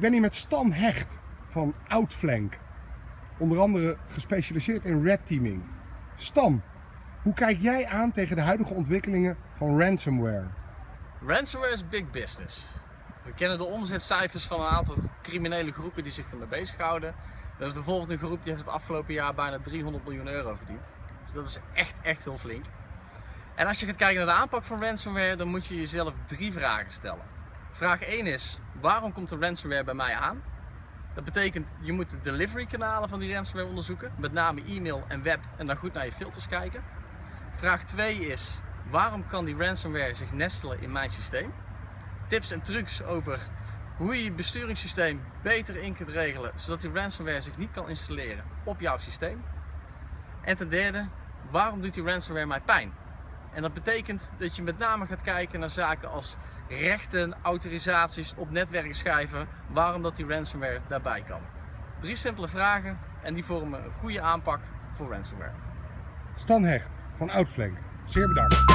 ben hier met Stan Hecht van Outflank. Onder andere gespecialiseerd in red teaming. Stan, hoe kijk jij aan tegen de huidige ontwikkelingen van ransomware? Ransomware is big business. We kennen de omzetcijfers van een aantal criminele groepen die zich ermee bezighouden. Dat is bijvoorbeeld een groep die heeft het afgelopen jaar bijna 300 miljoen euro verdiend. Dus dat is echt, echt heel flink. En als je gaat kijken naar de aanpak van ransomware, dan moet je jezelf drie vragen stellen. Vraag 1 is, waarom komt de ransomware bij mij aan? Dat betekent, je moet de delivery kanalen van die ransomware onderzoeken, met name e-mail en web, en dan goed naar je filters kijken. Vraag 2 is, waarom kan die ransomware zich nestelen in mijn systeem? Tips en trucs over hoe je je besturingssysteem beter in kunt regelen, zodat die ransomware zich niet kan installeren op jouw systeem. En ten derde, waarom doet die ransomware mij pijn? En dat betekent dat je met name gaat kijken naar zaken als rechten, autorisaties op netwerkschijven, waarom dat die ransomware daarbij kan. Drie simpele vragen en die vormen een goede aanpak voor ransomware. Stan Hecht van Outflank, zeer bedankt.